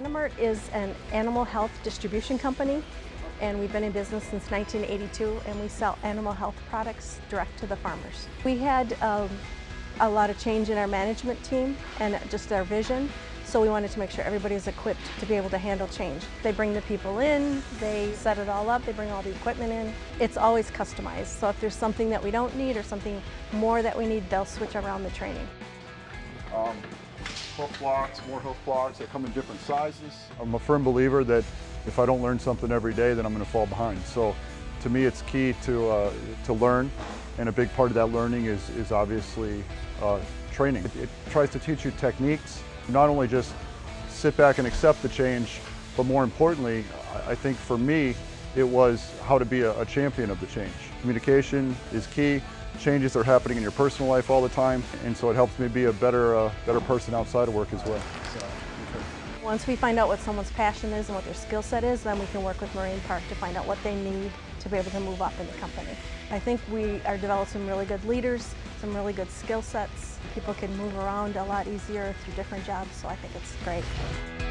Animart is an animal health distribution company and we've been in business since 1982 and we sell animal health products direct to the farmers. We had um, a lot of change in our management team and just our vision so we wanted to make sure everybody is equipped to be able to handle change. They bring the people in, they set it all up, they bring all the equipment in. It's always customized so if there's something that we don't need or something more that we need they'll switch around the training. Um, hoof blocks, more hoof blocks that come in different sizes. I'm a firm believer that if I don't learn something every day, then I'm going to fall behind. So to me, it's key to, uh, to learn, and a big part of that learning is, is obviously uh, training. It, it tries to teach you techniques, not only just sit back and accept the change, but more importantly, I think for me, it was how to be a, a champion of the change. Communication is key. Changes are happening in your personal life all the time, and so it helps me be a better, uh, better person outside of work as well. Once we find out what someone's passion is and what their skill set is, then we can work with Moraine Park to find out what they need to be able to move up in the company. I think we are developing some really good leaders, some really good skill sets. People can move around a lot easier through different jobs, so I think it's great.